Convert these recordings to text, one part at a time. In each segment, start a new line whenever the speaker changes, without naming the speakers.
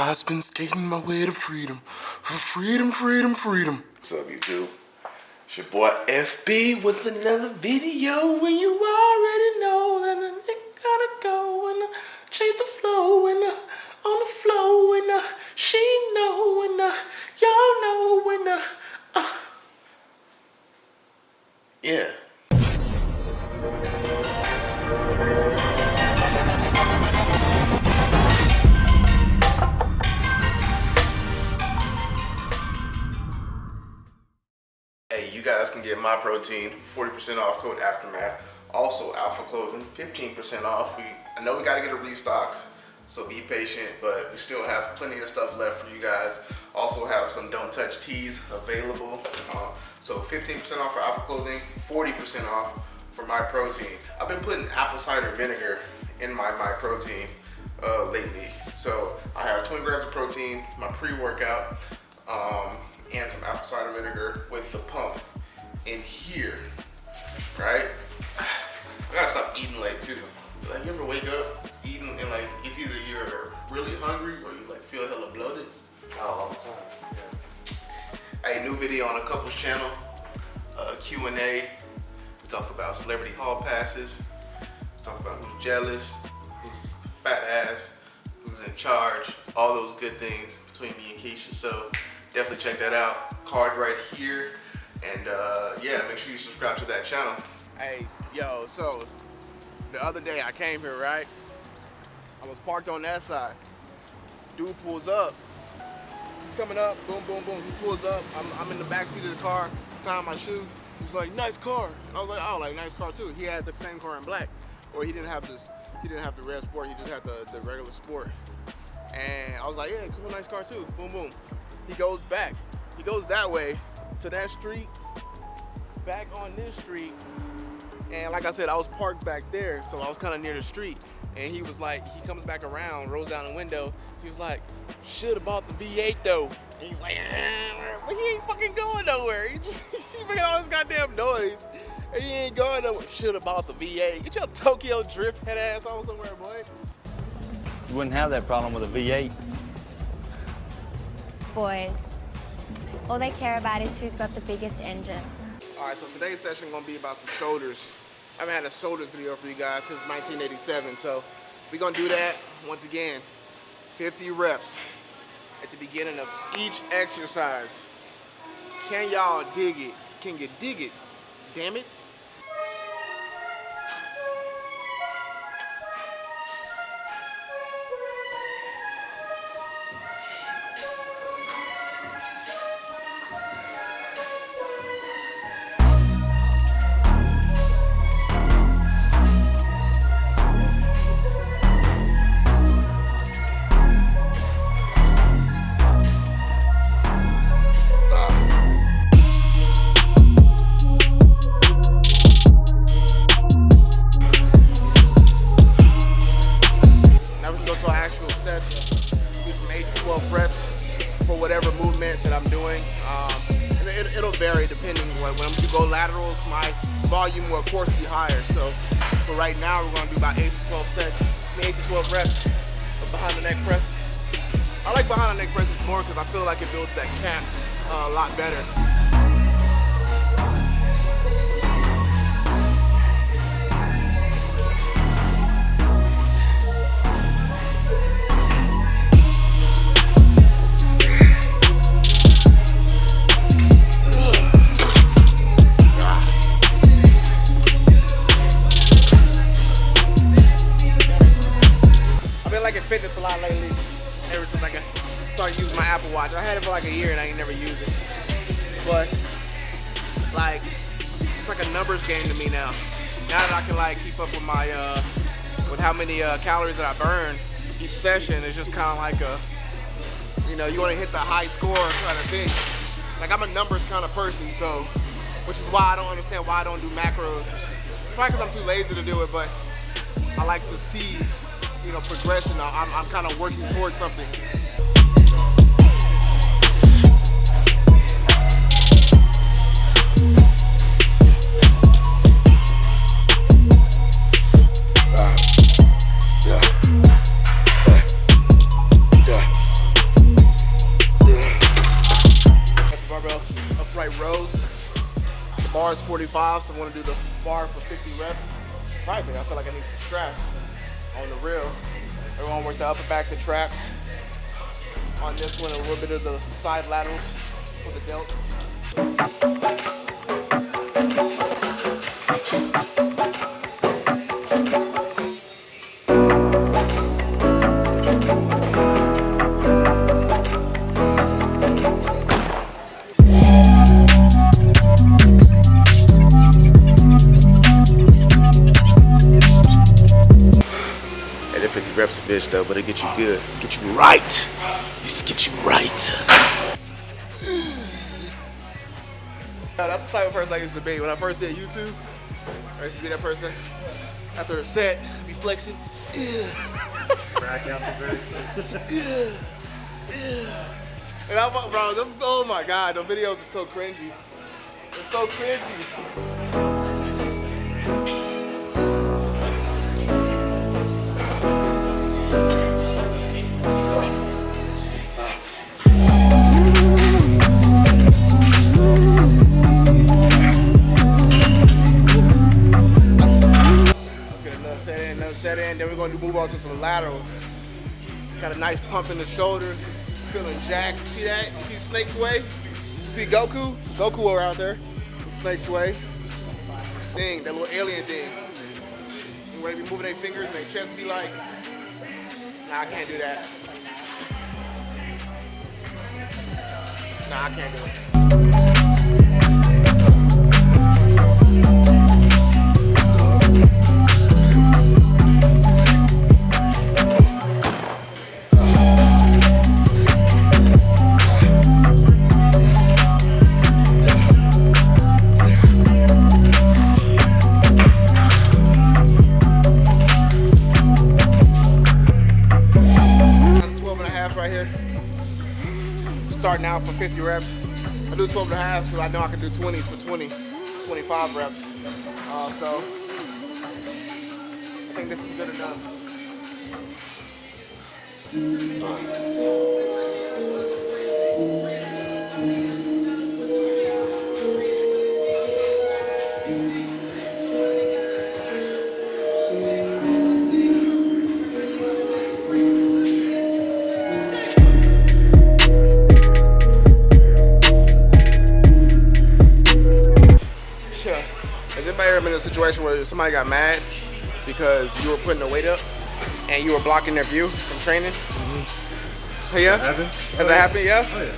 I've been skating my way to freedom. For freedom, freedom, freedom.
What's up, YouTube? It's your boy FB with another video when you already know that a nigga gotta go and uh, change the flow and uh, on the flow and uh, she know and uh, y'all know and uh, uh. yeah. Get Myprotein 40% off code Aftermath. Also, Alpha Clothing 15% off. We I know we got to get a restock, so be patient, but we still have plenty of stuff left for you guys. Also have some Don't Touch tees available. Uh, so 15% off for Alpha Clothing, 40% off for Myprotein. I've been putting apple cider vinegar in my Myprotein uh, lately. So I have 20 grams of protein, my pre-workout, um, and some apple cider vinegar with the pump in here, right? I gotta stop eating late too. Like you ever wake up eating and like it's either you're really hungry or you like feel hella bloated?
Oh, all the time.
Hey, new video on a couples channel, uh, Q&A. We talk about celebrity hall passes. We talk about who's jealous, who's fat ass, who's in charge, all those good things between me and Keisha. So definitely check that out. Card right here. And uh, yeah, make sure you subscribe to that channel.
Hey, yo, so the other day I came here, right? I was parked on that side. Dude pulls up. He's coming up, boom, boom, boom. He pulls up. I'm, I'm in the back seat of the car, tying my shoe. He's like, nice car. I was like, oh, like nice car too. He had the same car in black, or he didn't have this. He didn't have the red sport. He just had the, the regular sport. And I was like, yeah, cool, nice car too. Boom, boom. He goes back. He goes that way to that street, back on this street, and like I said, I was parked back there, so I was kind of near the street. And he was like, he comes back around, rolls down the window. He was like, should have bought the V8 though. And he's like, "Ah," but he ain't fucking going nowhere. He just he's making all this goddamn noise. And he ain't going nowhere. Should have bought the V8. Get your Tokyo drift head ass on somewhere, boy.
You wouldn't have that problem with a V8.
Boys, all they care about is who's got the biggest engine.
All right, so today's session gonna be about some shoulders. I haven't had a shoulders video for you guys since 1987, so we're gonna do that once again. 50 reps at the beginning of each exercise. Can y'all dig it? Can you dig it? Damn it. I feel like it builds that cap uh, a lot better. But like, it's like a numbers game to me now. Now that I can like keep up with my, uh, with how many uh, calories that I burn each session, it's just kind of like a, you know, you want to hit the high score kind of thing. Like I'm a numbers kind of person, so, which is why I don't understand why I don't do macros. Probably because I'm too lazy to do it, but I like to see, you know, progression. I'm, I'm kind of working towards something. 45, so I'm gonna do the bar for 50 reps. Think I feel like I need some straps on the real. Everyone work the upper back the traps. On this one, a little bit of the side laterals for the delt. That 50 reps a bitch though, but it get you good. Get you right. Just get you right. Yeah, that's the type of person I used to be. When I first did YouTube, I used to be that person. After a set, be flexing. And I, bro, them, oh my god, the videos are so cringy. They're so cringy. Do move on to some laterals. Got a nice pump in the shoulders, feeling jacked. See that? You see Snake's Way? You see Goku? Goku over out there. Snake's Way. Thing, that little alien thing. You ready to be moving their fingers and their chest be like, nah, I can't do that. Nah, I can't do it. Right here. Starting out for 50 reps. I do 12 and a half because I know I can do 20s for 20, 25 reps. Uh, so I think this is good enough. Situation where somebody got mad because you were putting the weight up and you were blocking their view from training? Hey, yeah?
Happened?
Has that happened? Yeah?
Oh yeah.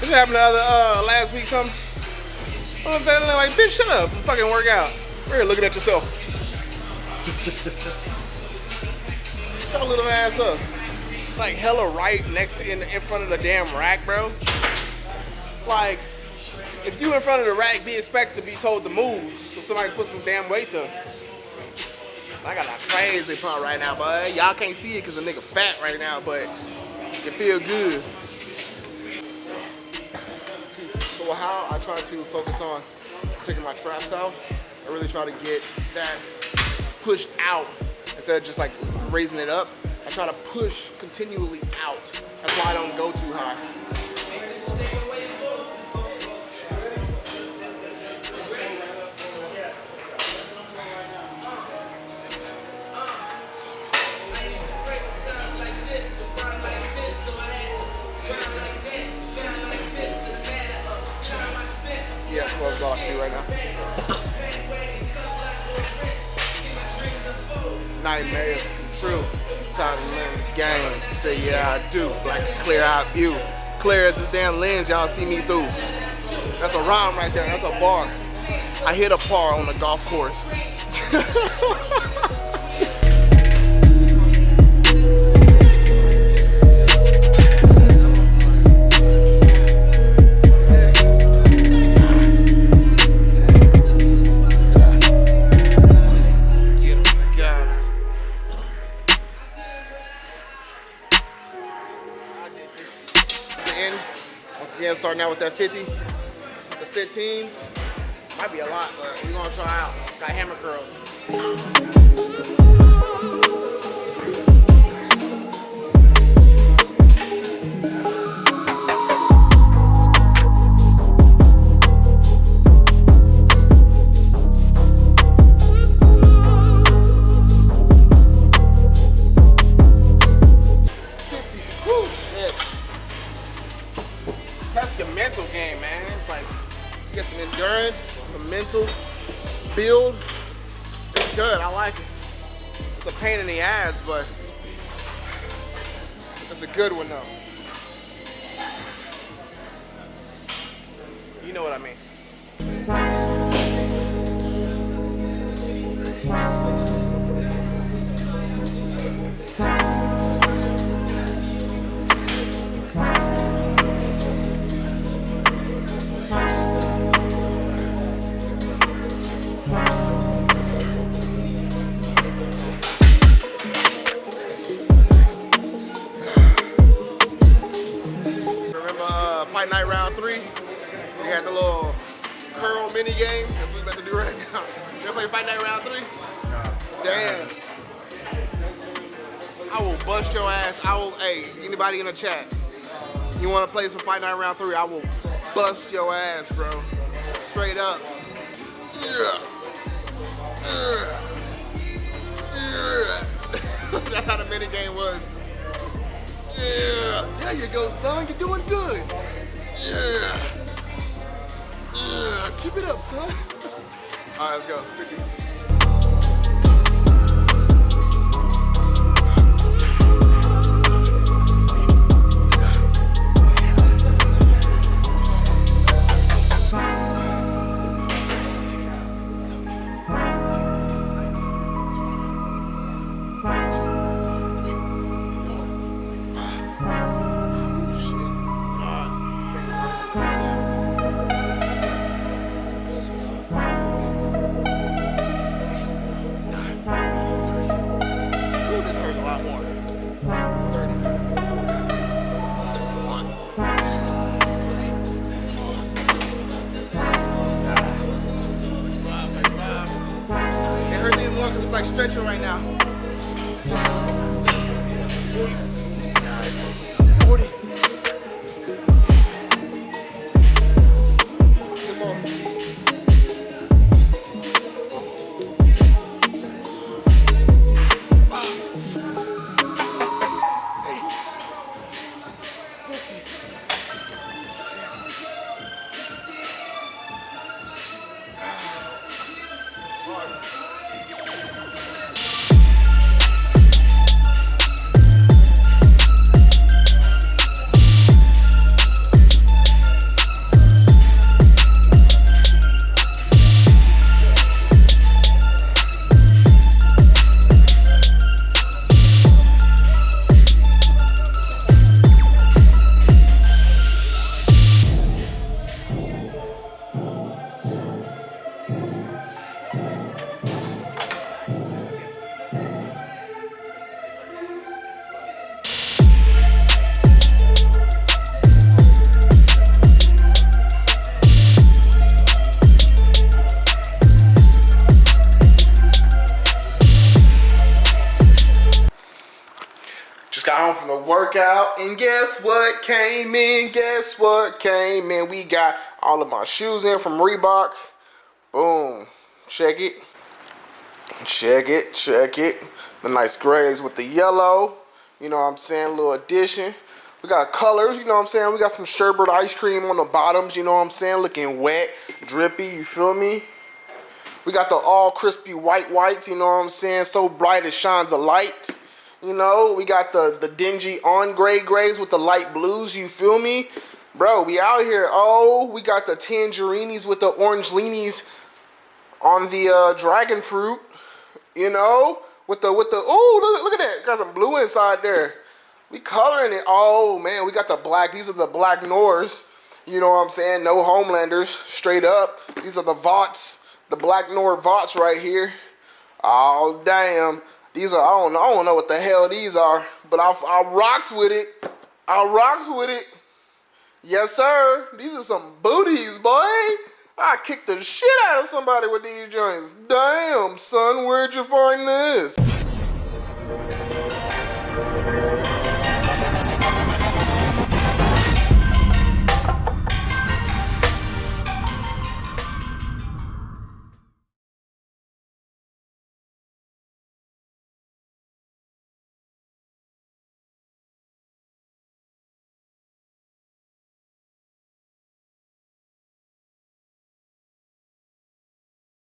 This happened the other uh, last week. Something. I'm like, bitch, shut up and fucking work out. We're here looking at yourself. Shut your little ass up. Like hella right next in in front of the damn rack, bro. Like, if you in front of the rack, be expected to be told to move so somebody put some damn weight to. I got a crazy pump right now, bud. Y'all can't see it because the nigga fat right now, but it feel good. So how I try to focus on taking my traps out, I really try to get that pushed out instead of just like raising it up. I try to push continually out. That's why I don't go too high. 12 you right now. Nightmares come true. It's time to learn the game. Say yeah I do. Like a clear eye view. Clear as this damn lens y'all see me through. That's a rhyme right there. That's a bar. I hit a par on the golf course. starting out with that 50. The 15s. Might be a lot, but we're gonna try out. Got hammer curls. Know what I mean. Remember uh, Fight Night Round 3? We had the little curl mini game. That's what we about to do right now. You ever play Fight Night Round 3? Damn. I will bust your ass. I will, hey, anybody in the chat, you want to play some Fight Night Round 3? I will bust your ass, bro. Straight up. Yeah. Yeah. Yeah. That's how the mini game was. Yeah. There you go, son. You're doing good. Yeah. Keep it up, son. All right, let's go. 50. And guess what came in? Guess what came in? We got all of my shoes in from Reebok. Boom. Check it. Check it. Check it. The nice grays with the yellow. You know what I'm saying? A little addition. We got colors, you know what I'm saying? We got some sherbet ice cream on the bottoms, you know what I'm saying? Looking wet, drippy, you feel me? We got the all crispy white whites, you know what I'm saying? So bright it shines a light. You know, we got the, the dingy on gray grays with the light blues, you feel me? Bro, we out here. Oh, we got the tangerinis with the orange leanies on the uh, dragon fruit. You know, with the, with the, oh, look, look at that. Got some blue inside there. We coloring it. Oh, man, we got the black. These are the black Nors. You know what I'm saying? No Homelanders, straight up. These are the Vots, the black Nor Vots right here. Oh, damn. These are, I don't know, I don't know what the hell these are, but I, I rocks with it. I rocks with it. Yes, sir. These are some booties, boy. I kicked the shit out of somebody with these joints. Damn, son, where'd you find this?